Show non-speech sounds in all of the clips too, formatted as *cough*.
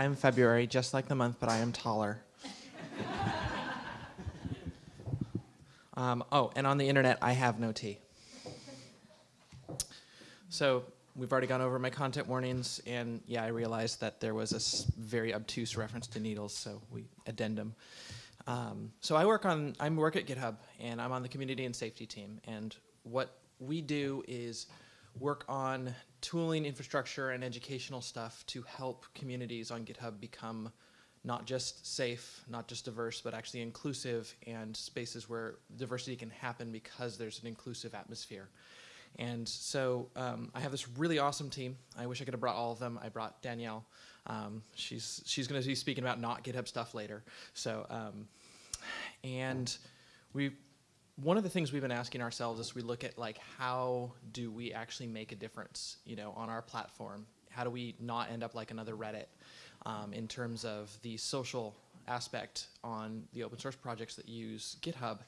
stated, I am February, just like the month, but I am taller. um, oh, and on the internet, I have no tea. So we've already gone over my content warnings, and yeah, I realized that there was a very obtuse reference to needles, so we addendum. Um, so I work on, I work at GitHub, and I'm on the community and safety team, and what we do is work on tooling, infrastructure, and educational stuff to help communities on GitHub become not just safe, not just diverse, but actually inclusive and spaces where diversity can happen because there's an inclusive atmosphere. And so um, I have this really awesome team. I wish I could have brought all of them. I brought Danielle. Um, she's she's going to be speaking about not GitHub stuff later. So, um, and we one of the things we've been asking ourselves is we look at like how do we actually make a difference, you know, on our platform? How do we not end up like another Reddit um, in terms of the social aspect on the open source projects that use GitHub?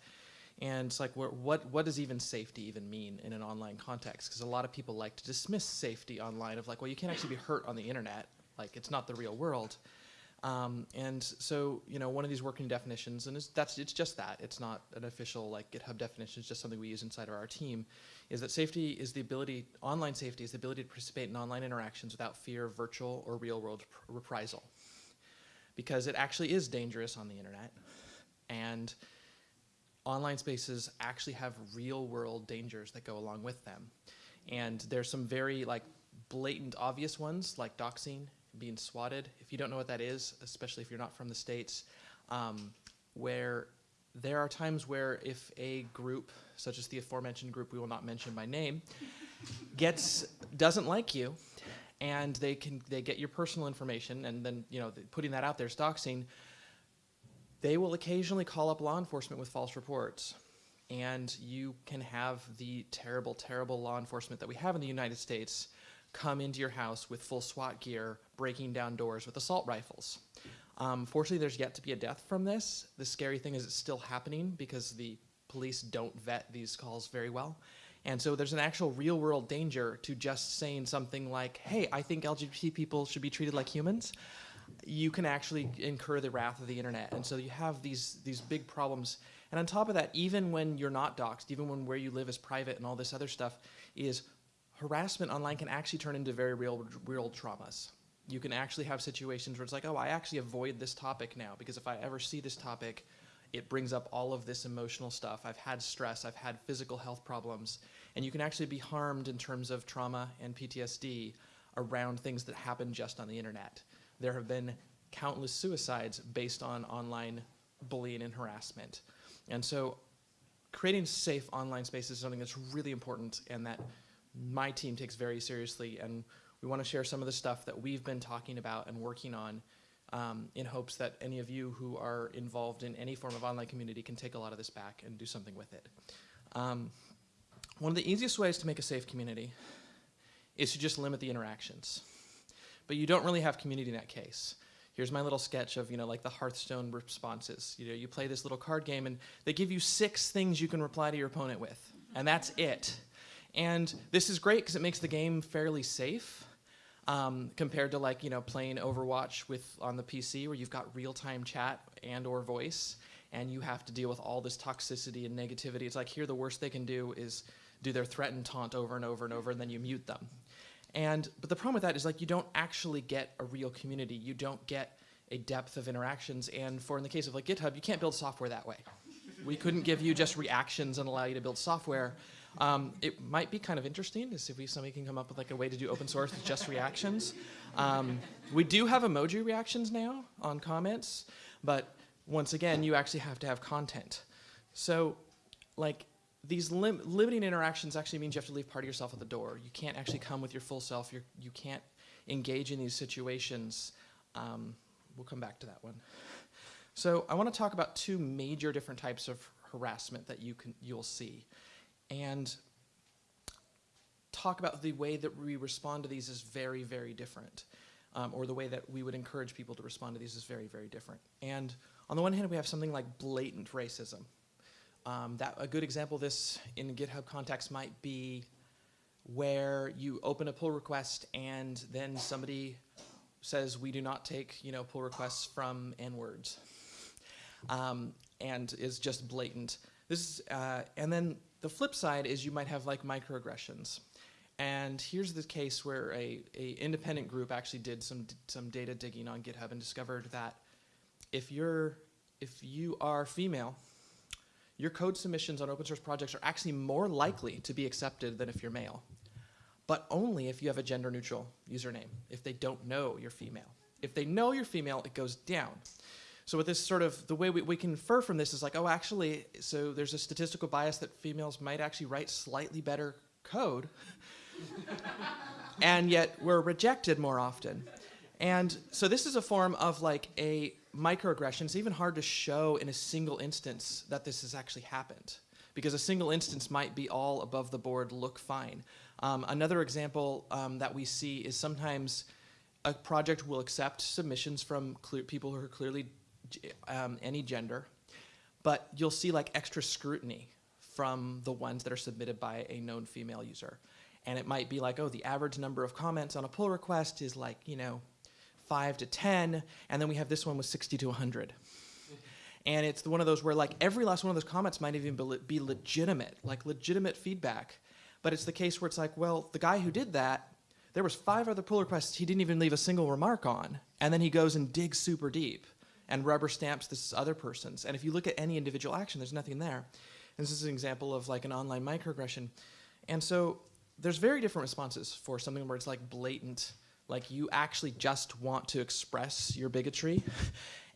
And it's like, what, what does even safety even mean in an online context? Because a lot of people like to dismiss safety online of like, well, you can't actually be hurt on the internet. Like, it's not the real world. Um, and so, you know, one of these working definitions, and it's, that's it's just that. It's not an official like GitHub definition. It's just something we use inside of our team. Is that safety is the ability, online safety is the ability to participate in online interactions without fear of virtual or real world reprisal, because it actually is dangerous on the internet, and online spaces actually have real world dangers that go along with them, and there's some very like blatant obvious ones like doxing being swatted. If you don't know what that is, especially if you're not from the States, um, where there are times where if a group, such as the aforementioned group we will not mention by name, *laughs* gets doesn't like you, and they can they get your personal information, and then you know putting that out there is doxing. They will occasionally call up law enforcement with false reports, and you can have the terrible, terrible law enforcement that we have in the United States come into your house with full SWAT gear, breaking down doors with assault rifles. Um, fortunately, there's yet to be a death from this. The scary thing is it's still happening because the police don't vet these calls very well. And so there's an actual real world danger to just saying something like, hey, I think LGBT people should be treated like humans. You can actually incur the wrath of the internet. And so you have these, these big problems. And on top of that, even when you're not doxxed, even when where you live is private and all this other stuff, is harassment online can actually turn into very real, real traumas. You can actually have situations where it's like, oh, I actually avoid this topic now because if I ever see this topic, it brings up all of this emotional stuff. I've had stress, I've had physical health problems, and you can actually be harmed in terms of trauma and PTSD around things that happen just on the internet. There have been countless suicides based on online bullying and harassment. And so creating safe online spaces is something that's really important and that my team takes very seriously and we want to share some of the stuff that we've been talking about and working on um, in hopes that any of you who are involved in any form of online community can take a lot of this back and do something with it. Um, one of the easiest ways to make a safe community is to just limit the interactions. But you don't really have community in that case. Here's my little sketch of, you know, like the Hearthstone responses. You know, you play this little card game and they give you six things you can reply to your opponent with, and that's it. And this is great because it makes the game fairly safe um, compared to like, you know, playing Overwatch with on the PC where you've got real-time chat and or voice and you have to deal with all this toxicity and negativity. It's like here the worst they can do is do their threat and taunt over and over and over and then you mute them. And but the problem with that is like you don't actually get a real community. You don't get a depth of interactions and for in the case of like GitHub, you can't build software that way. We couldn't give you just reactions and allow you to build software. Um, it might be kind of interesting to see if we, somebody can come up with like a way to do open source with just reactions. Um, we do have emoji reactions now on comments, but once again, you actually have to have content. So like these lim limiting interactions actually means you have to leave part of yourself at the door. You can't actually come with your full self. You're, you can't engage in these situations. Um, we'll come back to that one. So I want to talk about two major different types of harassment that you can, you'll see and talk about the way that we respond to these is very, very different. Um, or the way that we would encourage people to respond to these is very, very different. And on the one hand, we have something like blatant racism. Um, that a good example of this in GitHub context might be where you open a pull request and then somebody says we do not take you know pull requests from n words, um, and is just blatant. This is, uh, and then the flip side is you might have like microaggressions. And here's the case where a, a independent group actually did some some data digging on GitHub and discovered that if you're if you are female, your code submissions on open source projects are actually more likely to be accepted than if you're male. But only if you have a gender neutral username, if they don't know you're female. If they know you're female, it goes down. So with this sort of, the way we, we can infer from this is like, oh, actually, so there's a statistical bias that females might actually write slightly better code, and yet we're rejected more often. And so this is a form of like a microaggression. It's even hard to show in a single instance that this has actually happened because a single instance might be all above the board, look fine. Um, another example um, that we see is sometimes a project will accept submissions from people who are clearly um, any gender, but you'll see like extra scrutiny from the ones that are submitted by a known female user. And it might be like, oh, the average number of comments on a pull request is like, you know, five to 10, and then we have this one with 60 to 100. And it's one of those where like every last one of those comments might even be legitimate, like legitimate feedback. But it's the case where it's like, well, the guy who did that, there was five other pull requests he didn't even leave a single remark on. And then he goes and digs super deep and rubber stamps this other person's. And if you look at any individual action, there's nothing there. And this is an example of like an online microaggression. And so there's very different responses for something where it's like blatant, like you actually just want to express your bigotry.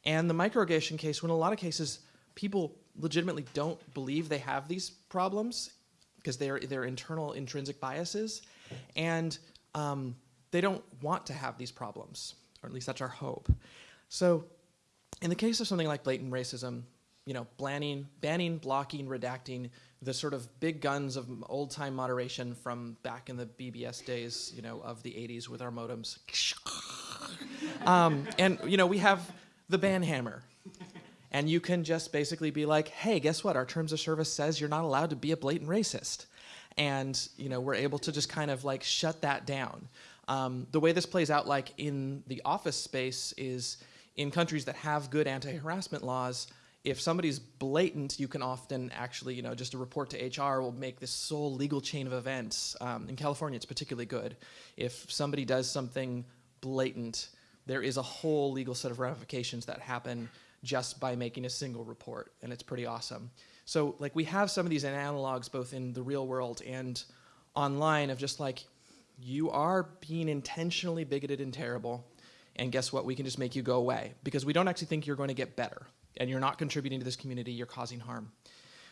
And the microaggression case, when a lot of cases, people legitimately don't believe they have these problems because they're, they're internal intrinsic biases. And um, they don't want to have these problems, or at least that's our hope. So in the case of something like blatant racism, you know, banning, banning, blocking, redacting, the sort of big guns of old time moderation from back in the BBS days, you know, of the 80s with our modems. *laughs* um, and, you know, we have the ban hammer. And you can just basically be like, hey, guess what? Our terms of service says you're not allowed to be a blatant racist. And, you know, we're able to just kind of like shut that down. Um, the way this plays out like in the office space is in countries that have good anti-harassment laws, if somebody's blatant, you can often actually, you know, just a report to HR will make this sole legal chain of events. Um, in California, it's particularly good. If somebody does something blatant, there is a whole legal set of ramifications that happen just by making a single report, and it's pretty awesome. So, like, we have some of these analogs both in the real world and online of just like, you are being intentionally bigoted and terrible, and guess what? We can just make you go away because we don't actually think you're going to get better and you're not contributing to this community, you're causing harm.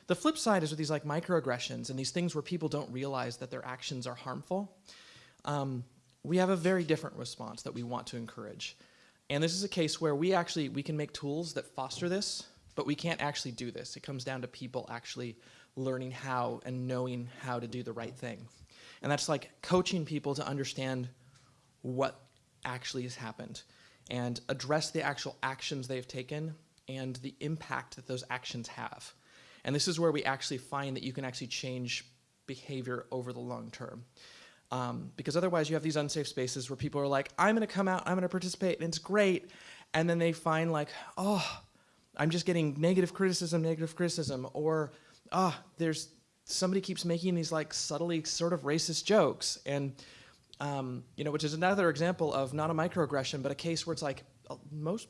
The flip side is with these like microaggressions and these things where people don't realize that their actions are harmful. Um, we have a very different response that we want to encourage. And this is a case where we actually, we can make tools that foster this, but we can't actually do this. It comes down to people actually learning how and knowing how to do the right thing. And that's like coaching people to understand what actually has happened and address the actual actions they've taken and the impact that those actions have. And this is where we actually find that you can actually change behavior over the long term. Um, because otherwise you have these unsafe spaces where people are like, I'm gonna come out, I'm gonna participate, and it's great. And then they find like, oh, I'm just getting negative criticism, negative criticism, or, ah, oh, there's, somebody keeps making these like subtly sort of racist jokes. And um, you know, which is another example of not a microaggression, but a case where it's like uh, most,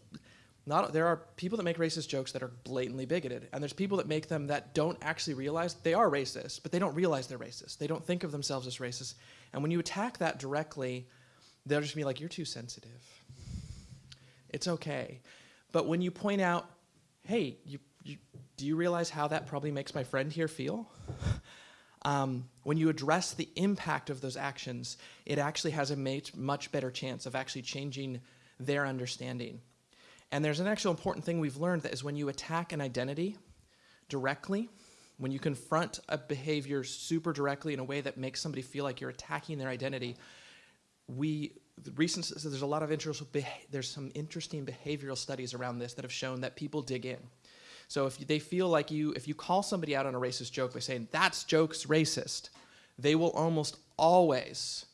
not there are people that make racist jokes that are blatantly bigoted, and there's people that make them that don't actually realize they are racist, but they don't realize they're racist. They don't think of themselves as racist, and when you attack that directly, they'll just be like, "You're too sensitive." It's okay, but when you point out, "Hey, you, you do you realize how that probably makes my friend here feel?" Um, when you address the impact of those actions, it actually has a much better chance of actually changing their understanding. And there's an actual important thing we've learned that is when you attack an identity directly, when you confront a behavior super directly in a way that makes somebody feel like you're attacking their identity, we recent so there's a lot of interest there's some interesting behavioral studies around this that have shown that people dig in so if they feel like you, if you call somebody out on a racist joke by saying, that's joke's racist, they will almost always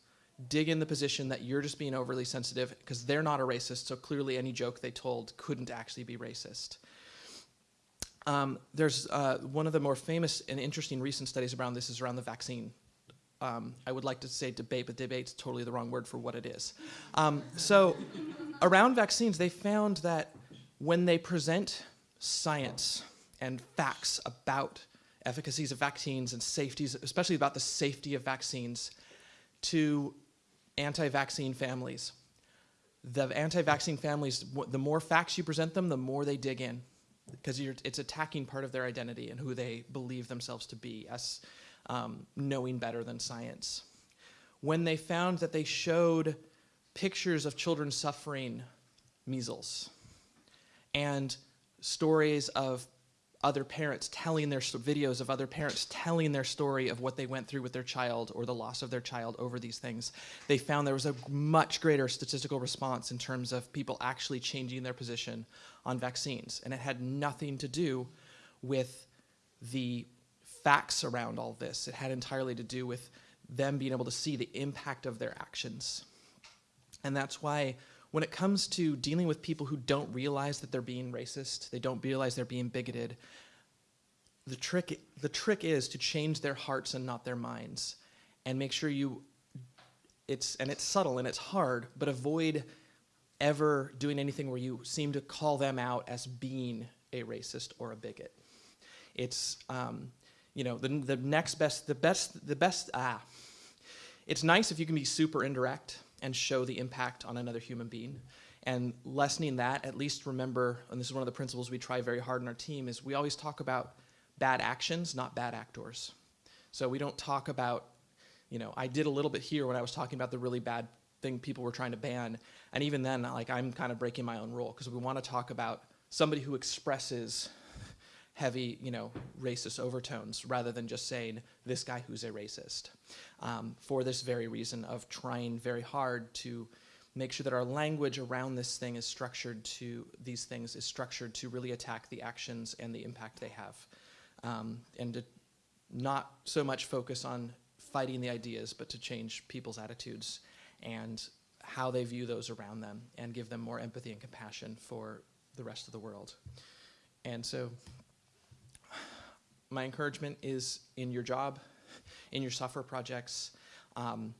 dig in the position that you're just being overly sensitive because they're not a racist, so clearly any joke they told couldn't actually be racist. Um, there's uh, one of the more famous and interesting recent studies around this is around the vaccine. Um, I would like to say debate, but debate's totally the wrong word for what it is. Um, so, around vaccines, they found that when they present science and facts about efficacies of vaccines and safeties, especially about the safety of vaccines, to anti-vaccine families. The anti-vaccine families, the more facts you present them, the more they dig in, because it's attacking part of their identity and who they believe themselves to be as um, knowing better than science. When they found that they showed pictures of children suffering measles and stories of other parents telling their videos of other parents telling their story of what they went through with their child or the loss of their child over these things. They found there was a much greater statistical response in terms of people actually changing their position on vaccines. And it had nothing to do with the facts around all this. It had entirely to do with them being able to see the impact of their actions. And that's why when it comes to dealing with people who don't realize that they're being racist, they don't realize they're being bigoted, the trick, the trick is to change their hearts and not their minds and make sure you, it's, and it's subtle and it's hard, but avoid ever doing anything where you seem to call them out as being a racist or a bigot. It's, um, you know, the, the next best, the best, the best, ah. It's nice if you can be super indirect and show the impact on another human being. And lessening that, at least remember, and this is one of the principles we try very hard in our team, is we always talk about bad actions, not bad actors. So we don't talk about, you know, I did a little bit here when I was talking about the really bad thing people were trying to ban. And even then, like, I'm kind of breaking my own rule because we want to talk about somebody who expresses heavy, you know, racist overtones rather than just saying this guy who's a racist. Um, for this very reason of trying very hard to make sure that our language around this thing is structured to these things is structured to really attack the actions and the impact they have, um, and to not so much focus on fighting the ideas, but to change people's attitudes and how they view those around them and give them more empathy and compassion for the rest of the world. And so my encouragement is in your job, in your software projects, um,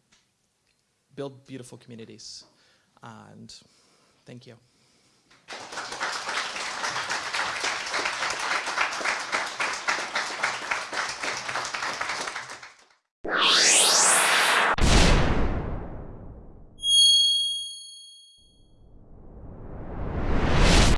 build beautiful communities. And thank you.